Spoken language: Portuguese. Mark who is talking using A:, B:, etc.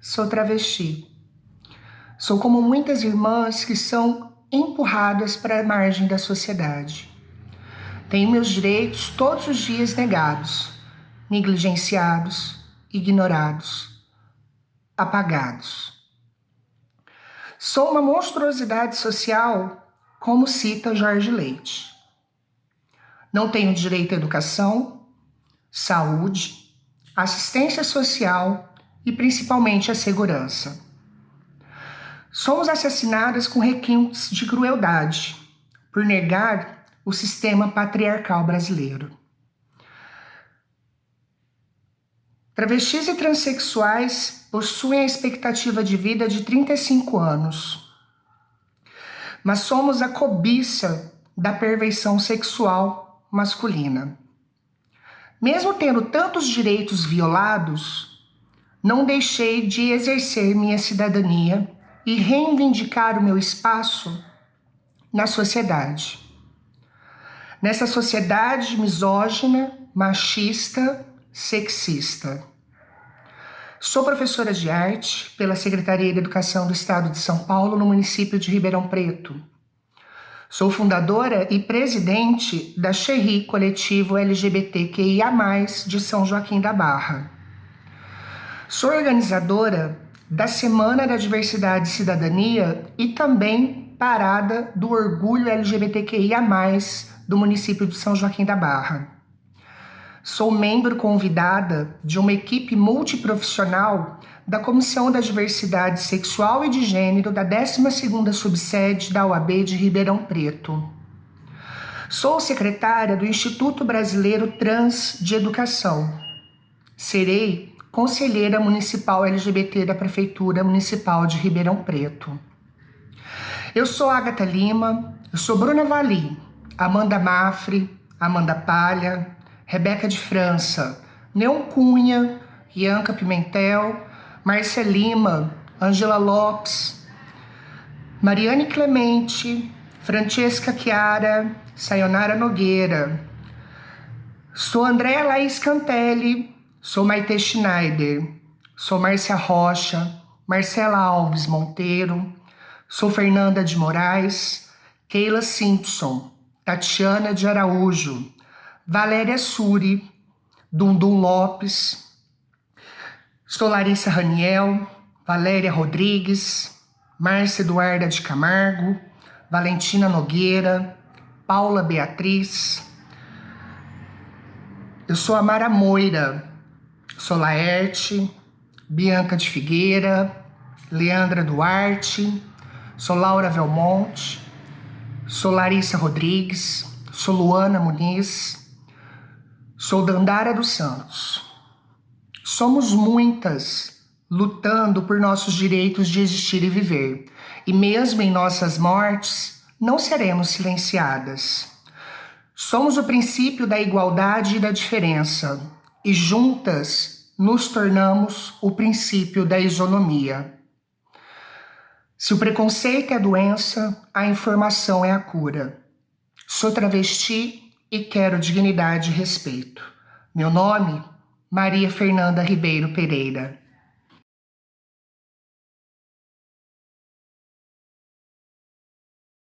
A: sou travesti. Sou como muitas irmãs que são empurradas para a margem da sociedade. Tenho meus direitos todos os dias negados, negligenciados, ignorados, apagados. Sou uma monstruosidade social, como cita Jorge Leite. Não tenho direito à educação, saúde, assistência social e principalmente à segurança. Somos assassinadas com requintes de crueldade por negar o sistema patriarcal brasileiro. Travestis e transexuais possuem a expectativa de vida de 35 anos, mas somos a cobiça da perversão sexual masculina. Mesmo tendo tantos direitos violados, não deixei de exercer minha cidadania e reivindicar o meu espaço na sociedade. Nessa sociedade misógina, machista sexista. Sou professora de arte pela Secretaria de Educação do Estado de São Paulo, no município de Ribeirão Preto. Sou fundadora e presidente da Xerri Coletivo LGBTQIA+, de São Joaquim da Barra. Sou organizadora da Semana da Diversidade e Cidadania e também parada do Orgulho LGBTQIA+, do município de São Joaquim da Barra. Sou membro convidada de uma equipe multiprofissional da Comissão da Diversidade Sexual e de Gênero da 12ª Subsede da OAB de Ribeirão Preto. Sou secretária do Instituto Brasileiro Trans de Educação. Serei conselheira municipal LGBT da Prefeitura Municipal de Ribeirão Preto. Eu sou Agatha Lima, eu sou Bruna Vali, Amanda Mafre, Amanda Palha, Rebeca de França, Neon Cunha, Ianca Pimentel, Márcia Lima, Angela Lopes, Mariane Clemente, Francesca Chiara, Sayonara Nogueira. Sou Andréa Laís Cantelli, sou Maite Schneider, sou Márcia Rocha, Marcela Alves Monteiro, sou Fernanda de Moraes, Keila Simpson, Tatiana de Araújo, Valéria Suri, Dundum Lopes, sou Larissa Raniel, Valéria Rodrigues, Márcia Eduarda de Camargo, Valentina Nogueira, Paula Beatriz. Eu sou a Mara Moira, sou Laerte, Bianca de Figueira, Leandra Duarte, sou Laura Velmonte, sou Larissa Rodrigues, sou Luana Muniz, Sou Dandara dos Santos. Somos muitas lutando por nossos direitos de existir e viver, e mesmo em nossas mortes, não seremos silenciadas. Somos o princípio da igualdade e da diferença, e juntas nos tornamos o princípio da isonomia. Se o preconceito é a doença, a informação é a cura. Sou travesti e quero dignidade e respeito. Meu nome, Maria Fernanda Ribeiro Pereira.